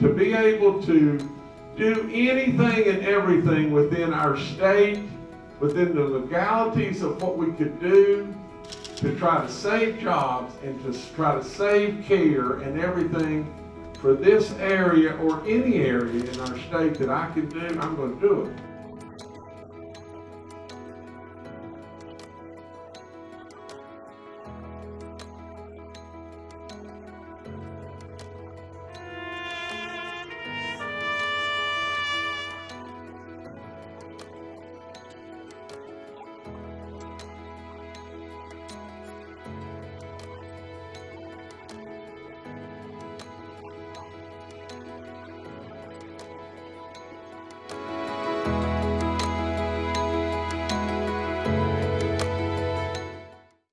to be able to do anything and everything within our state, within the legalities of what we could do to try to save jobs and to try to save care and everything for this area or any area in our state that I can do, I'm going to do it.